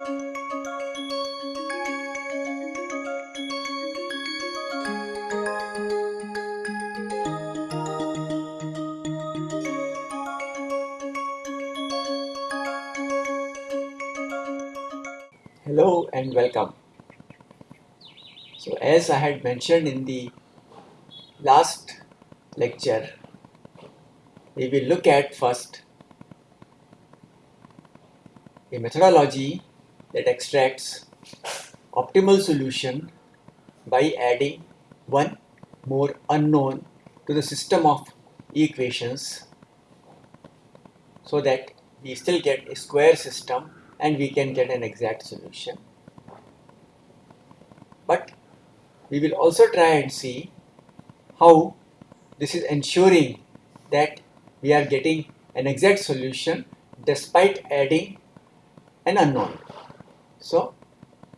Hello and welcome. So as I had mentioned in the last lecture, we will look at first a methodology that extracts optimal solution by adding one more unknown to the system of equations so that we still get a square system and we can get an exact solution. But we will also try and see how this is ensuring that we are getting an exact solution despite adding an unknown. So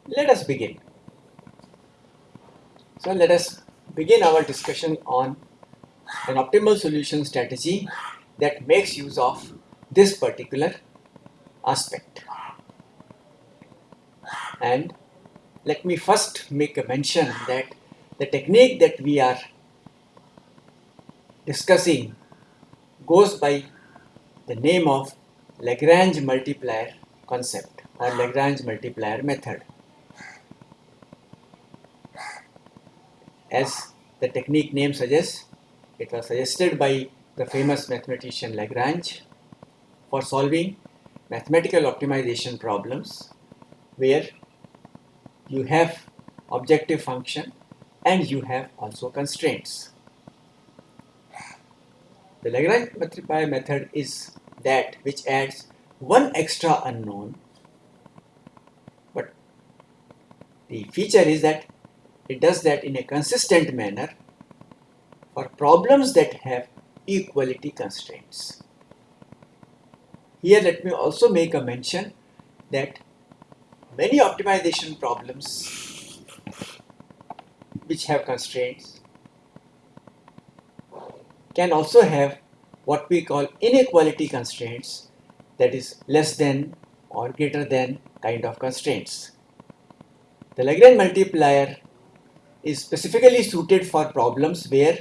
let us begin. So let us begin our discussion on an optimal solution strategy that makes use of this particular aspect and let me first make a mention that the technique that we are discussing goes by the name of Lagrange multiplier concept or Lagrange multiplier method. As the technique name suggests, it was suggested by the famous mathematician Lagrange for solving mathematical optimization problems where you have objective function and you have also constraints. The Lagrange multiplier method is that which adds one extra unknown but the feature is that it does that in a consistent manner for problems that have equality constraints. Here let me also make a mention that many optimization problems which have constraints can also have what we call inequality constraints that is less than or greater than kind of constraints. The Lagrange multiplier is specifically suited for problems where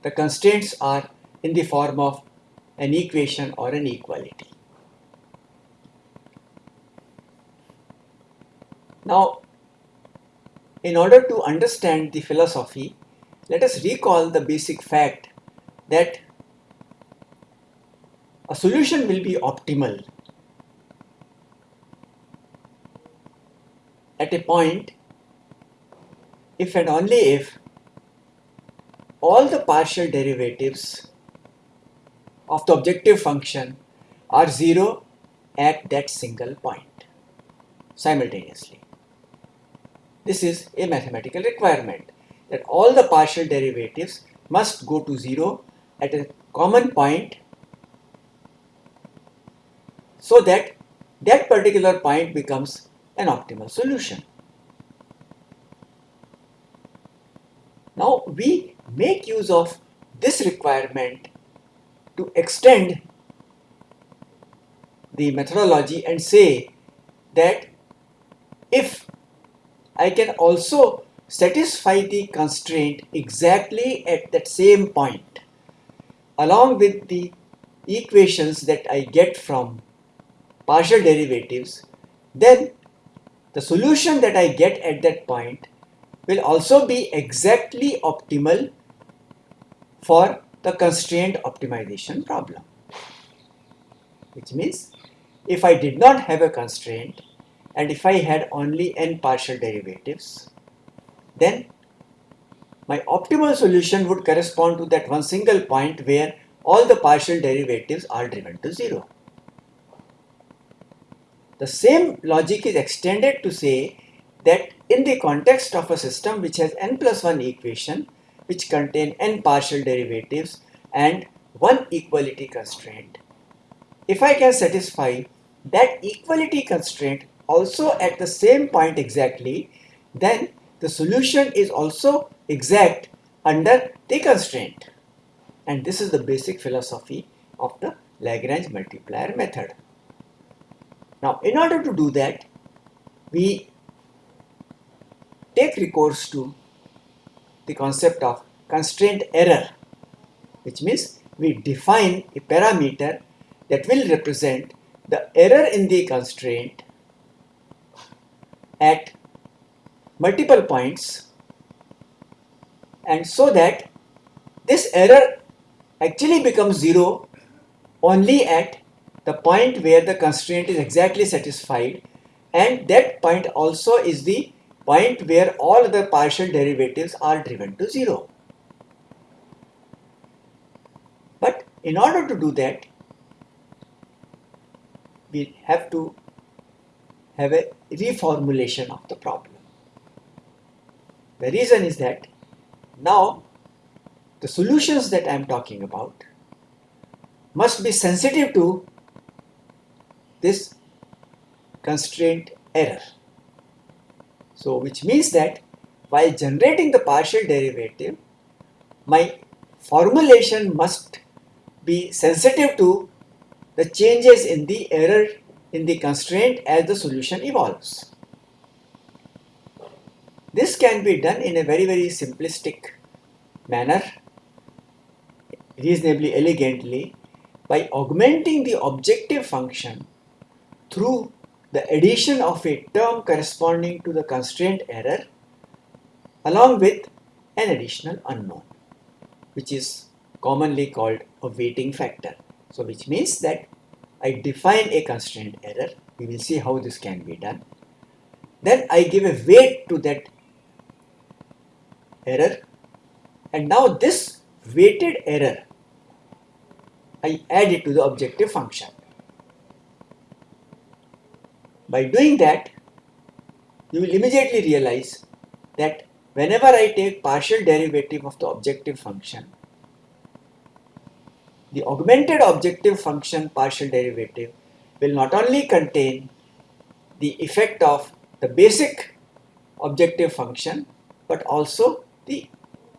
the constraints are in the form of an equation or an equality. Now, in order to understand the philosophy, let us recall the basic fact that a solution will be optimal a point if and only if all the partial derivatives of the objective function are zero at that single point simultaneously. This is a mathematical requirement that all the partial derivatives must go to 0 at a common point so that that particular point becomes an optimal solution. Now we make use of this requirement to extend the methodology and say that if I can also satisfy the constraint exactly at that same point along with the equations that I get from partial derivatives then the solution that I get at that point will also be exactly optimal for the constraint optimization problem which means if I did not have a constraint and if I had only n partial derivatives then my optimal solution would correspond to that one single point where all the partial derivatives are driven to zero. The same logic is extended to say that in the context of a system which has n plus 1 equation which contain n partial derivatives and one equality constraint, if I can satisfy that equality constraint also at the same point exactly, then the solution is also exact under the constraint. And this is the basic philosophy of the Lagrange multiplier method. Now, in order to do that, we take recourse to the concept of constraint error, which means we define a parameter that will represent the error in the constraint at multiple points and so that this error actually becomes zero only at the point where the constraint is exactly satisfied and that point also is the point where all the partial derivatives are driven to zero. But in order to do that, we have to have a reformulation of the problem. The reason is that now the solutions that I am talking about must be sensitive to this constraint error. So which means that while generating the partial derivative, my formulation must be sensitive to the changes in the error in the constraint as the solution evolves. This can be done in a very very simplistic manner, reasonably elegantly by augmenting the objective function through the addition of a term corresponding to the constraint error along with an additional unknown which is commonly called a weighting factor. So which means that I define a constraint error, we will see how this can be done. Then I give a weight to that error and now this weighted error I add it to the objective function. By doing that, you will immediately realize that whenever I take partial derivative of the objective function, the augmented objective function partial derivative will not only contain the effect of the basic objective function but also the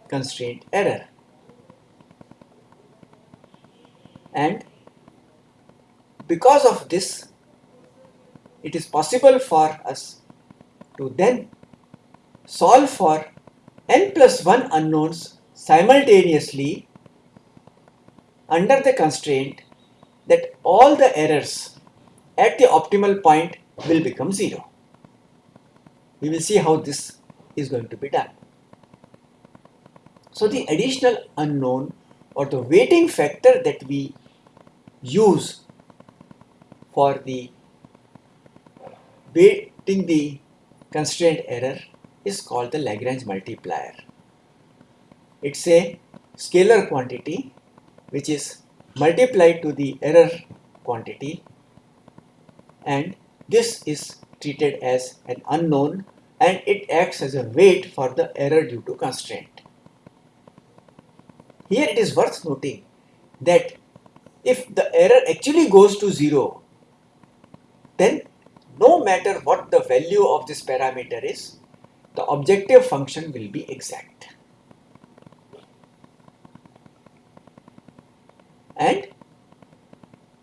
constraint error. And because of this it is possible for us to then solve for n plus 1 unknowns simultaneously under the constraint that all the errors at the optimal point will become zero. We will see how this is going to be done. So the additional unknown or the weighting factor that we use for the weighting the constraint error is called the Lagrange multiplier. It's a scalar quantity which is multiplied to the error quantity and this is treated as an unknown and it acts as a weight for the error due to constraint. Here it is worth noting that if the error actually goes to 0 then no matter what the value of this parameter is, the objective function will be exact. And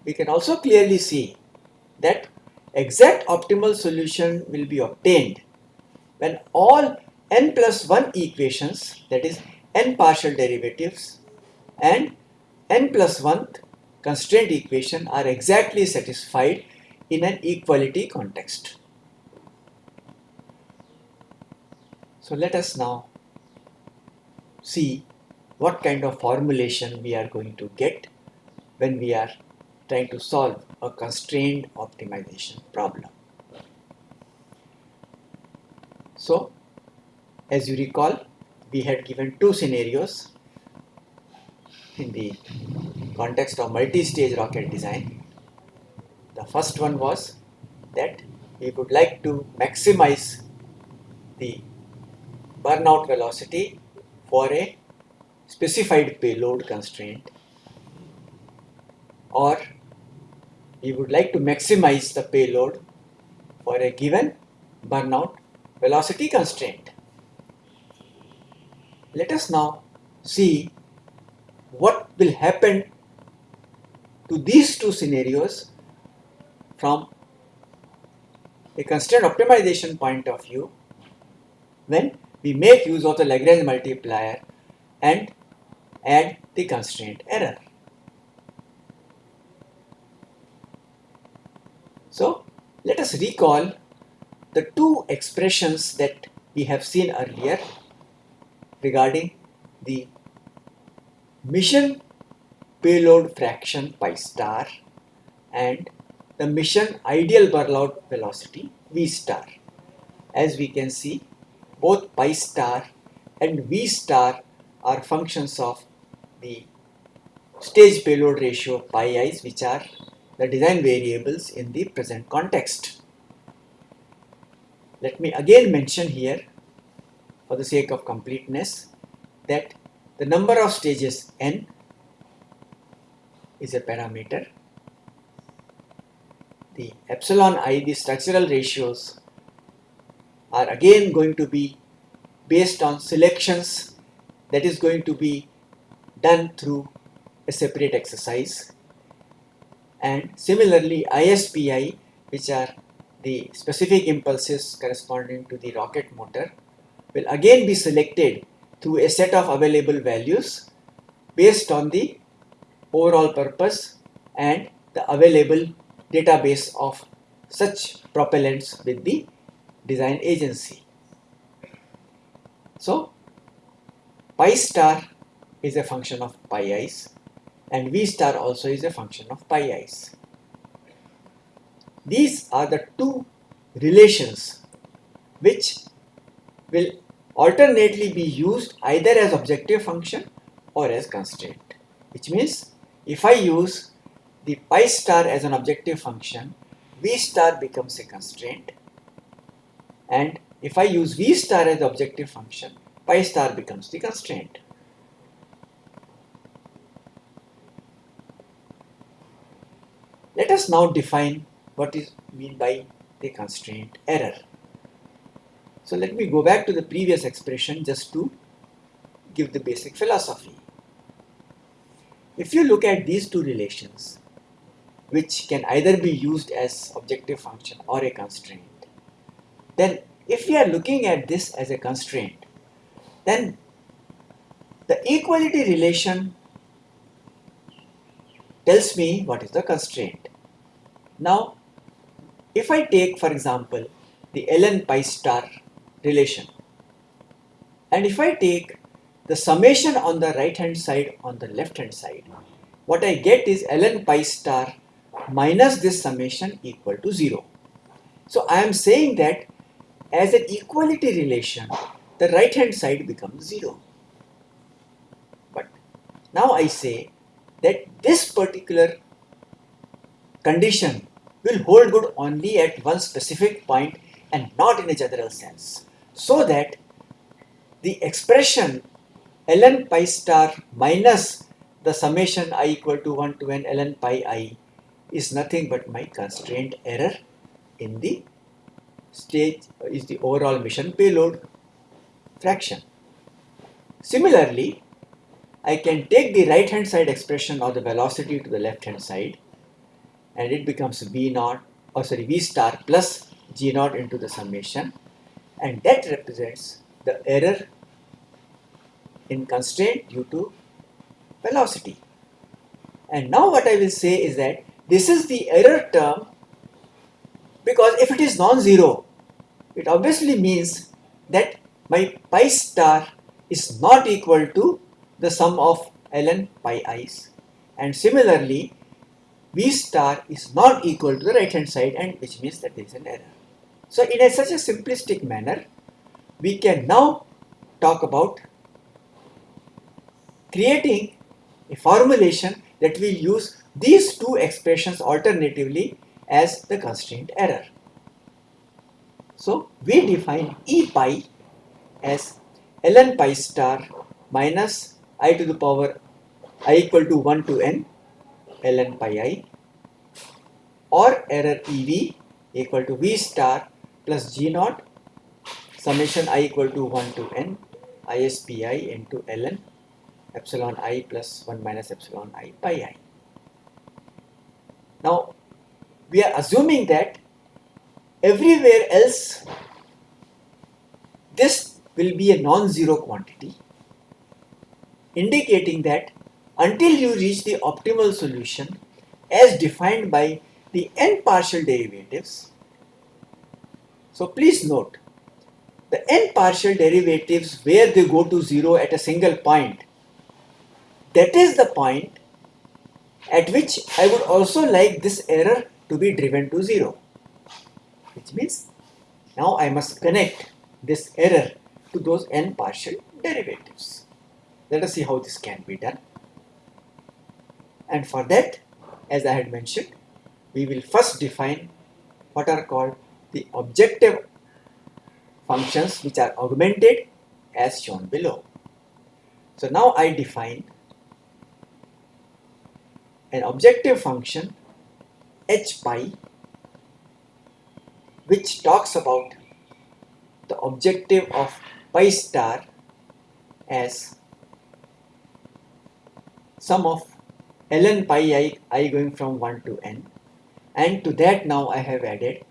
we can also clearly see that exact optimal solution will be obtained when all n plus 1 equations that is n partial derivatives and n plus 1 constraint equation are exactly satisfied in an equality context. So let us now see what kind of formulation we are going to get when we are trying to solve a constrained optimization problem. So as you recall we had given two scenarios in the context of multi-stage rocket design the first one was that we would like to maximize the burnout velocity for a specified payload constraint or we would like to maximize the payload for a given burnout velocity constraint. Let us now see what will happen to these two scenarios from a constraint optimization point of view when we make use of the Lagrange multiplier and add the constraint error. So let us recall the two expressions that we have seen earlier regarding the mission payload fraction pi star and the mission ideal burnout velocity v star. As we can see, both pi star and v star are functions of the stage payload ratio pi i's which are the design variables in the present context. Let me again mention here for the sake of completeness that the number of stages n is a parameter. The epsilon i, the structural ratios are again going to be based on selections that is going to be done through a separate exercise. And similarly ISPI which are the specific impulses corresponding to the rocket motor will again be selected through a set of available values based on the overall purpose and the available database of such propellants with the design agency. So pi star is a function of pi i's and V star also is a function of pi i's. These are the two relations which will alternately be used either as objective function or as constraint which means if I use the pi star as an objective function V star becomes a constraint and if I use V star as the objective function pi star becomes the constraint. Let us now define what is mean by the constraint error. So let me go back to the previous expression just to give the basic philosophy. If you look at these two relations, which can either be used as objective function or a constraint, then if we are looking at this as a constraint, then the equality relation tells me what is the constraint. Now, if I take for example the ln pi star relation and if I take the summation on the right hand side on the left hand side, what I get is ln pi star minus this summation equal to 0. So I am saying that as an equality relation, the right hand side becomes 0. But now I say that this particular condition will hold good only at one specific point and not in a general sense. So that the expression ln pi star minus the summation i equal to 1 to n ln pi i is nothing but my constraint error in the stage is the overall mission payload fraction. Similarly, I can take the right hand side expression of the velocity to the left hand side and it becomes v naught or sorry v star plus g naught into the summation and that represents the error in constraint due to velocity. And now what I will say is that this is the error term because if it is non-zero, it obviously means that my pi star is not equal to the sum of ln pi i's and similarly v star is not equal to the right hand side and which means that there is an error. So in a, such a simplistic manner we can now talk about creating a formulation that will use these two expressions alternatively as the constraint error. So we define E pi as ln pi star minus i to the power i equal to 1 to n ln pi i or error EV equal to V star plus G naught summation i equal to 1 to n ISPI into ln epsilon i plus 1 minus epsilon i pi i. Now we are assuming that everywhere else this will be a non-zero quantity indicating that until you reach the optimal solution as defined by the n partial derivatives. So please note the n partial derivatives where they go to 0 at a single point that is the point at which I would also like this error to be driven to 0 which means now I must connect this error to those n partial derivatives. Let us see how this can be done. And for that, as I had mentioned, we will first define what are called the objective functions which are augmented as shown below. So now I define an objective function h pi which talks about the objective of pi star as sum of ln pi i, i going from 1 to n and to that now I have added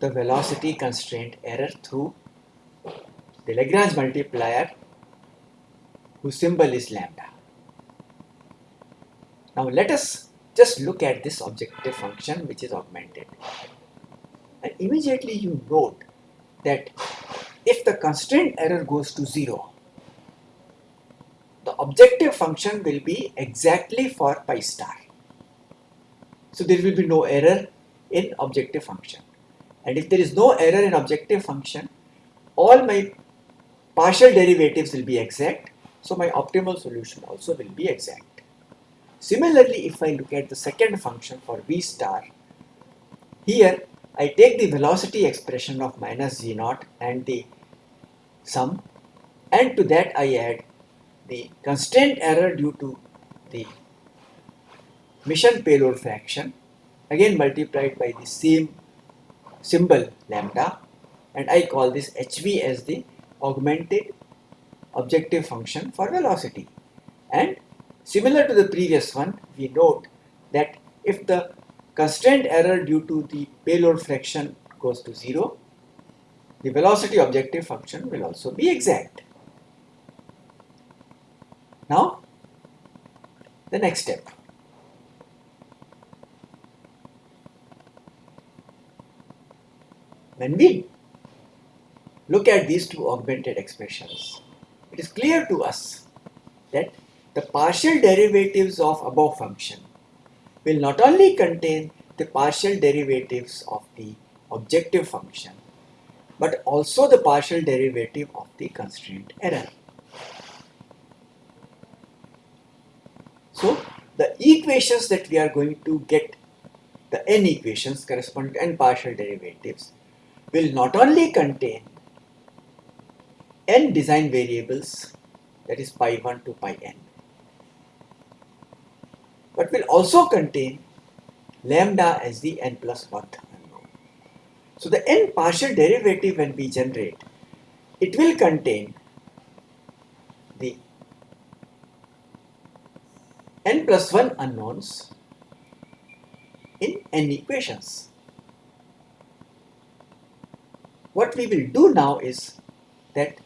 the velocity constraint error through the Lagrange multiplier whose symbol is lambda. Now let us just look at this objective function which is augmented and immediately you note that if the constraint error goes to 0 the objective function will be exactly for pi star. So there will be no error in objective function. And if there is no error in objective function, all my partial derivatives will be exact. So my optimal solution also will be exact. Similarly, if I look at the second function for v star, here I take the velocity expression of minus g naught and the sum and to that I add the constraint error due to the mission payload fraction again multiplied by the same symbol lambda and I call this HV as the augmented objective function for velocity. And similar to the previous one we note that if the constraint error due to the payload fraction goes to 0 the velocity objective function will also be exact. Now, the next step. When we look at these two augmented expressions, it is clear to us that the partial derivatives of above function will not only contain the partial derivatives of the objective function, but also the partial derivative of the constraint error. So the equations that we are going to get, the n equations corresponding to n partial derivatives, will not only contain n design variables, that is pi 1 to pi n, but will also contain lambda as the n plus 1 unknown. So the n partial derivative when we generate, it will contain the n plus 1 unknowns in n equations. What we will do now is that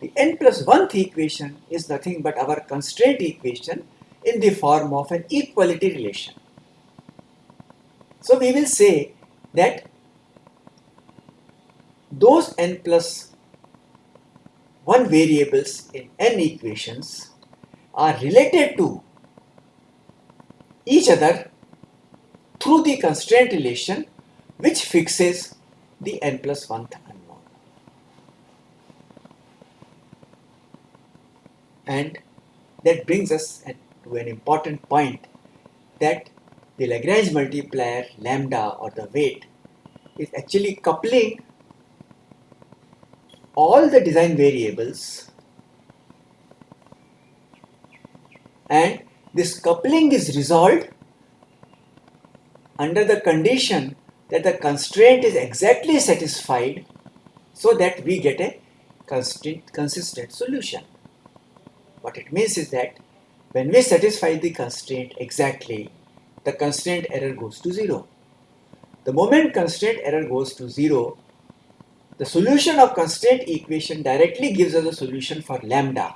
the n plus 1th equation is nothing but our constraint equation in the form of an equality relation. So we will say that those n plus 1 variables in n equations are related to each other through the constraint relation which fixes the n plus 1th unknown. And that brings us to an important point that the Lagrange multiplier lambda or the weight is actually coupling all the design variables and this coupling is resolved under the condition that the constraint is exactly satisfied so that we get a consistent solution. What it means is that when we satisfy the constraint exactly, the constraint error goes to zero. the moment constraint error goes to 0, the solution of constraint equation directly gives us a solution for lambda,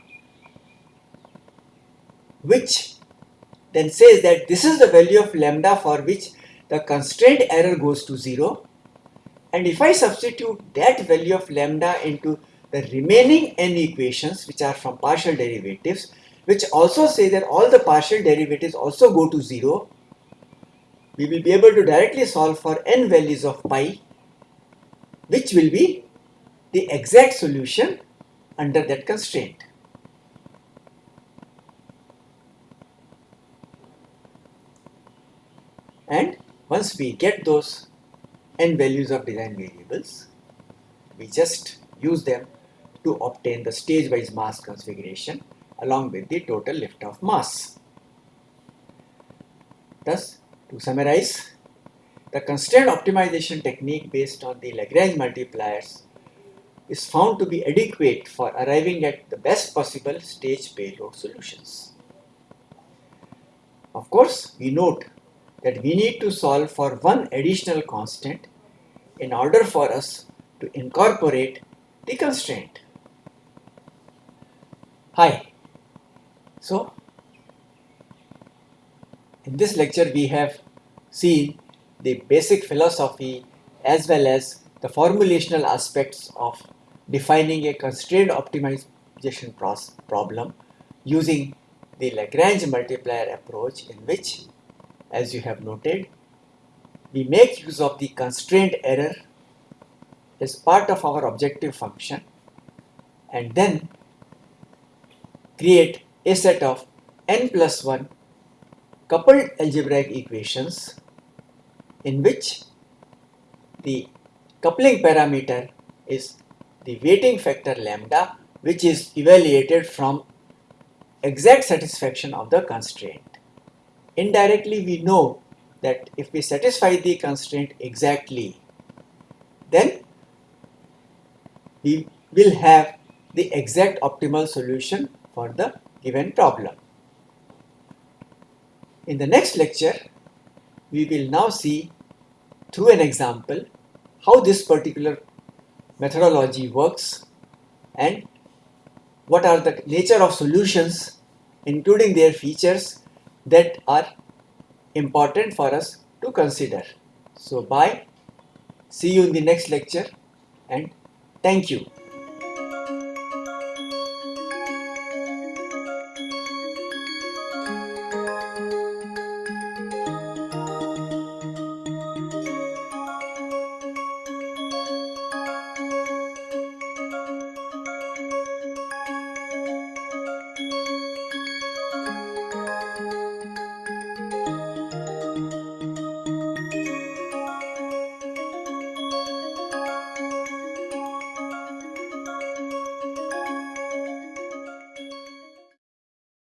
which then says that this is the value of lambda for which the constraint error goes to 0 and if I substitute that value of lambda into the remaining n equations which are from partial derivatives which also say that all the partial derivatives also go to 0 we will be able to directly solve for n values of pi which will be the exact solution under that constraint. And once we get those n values of design variables, we just use them to obtain the stage-wise mass configuration along with the total lift-off mass. Thus, to summarize, the constraint optimization technique based on the Lagrange multipliers is found to be adequate for arriving at the best possible stage payload solutions. Of course, we note that we need to solve for one additional constant in order for us to incorporate the constraint. Hi. So, in this lecture we have seen the basic philosophy as well as the formulational aspects of defining a constrained optimization problem using the Lagrange multiplier approach in which, as you have noted, we make use of the constraint error as part of our objective function and then create a set of n plus 1 coupled algebraic equations in which the coupling parameter is the weighting factor lambda which is evaluated from exact satisfaction of the constraint. Indirectly we know that if we satisfy the constraint exactly then we will have the exact optimal solution for the given problem. In the next lecture, we will now see through an example how this particular methodology works and what are the nature of solutions including their features that are important for us to consider. So bye, see you in the next lecture and thank you.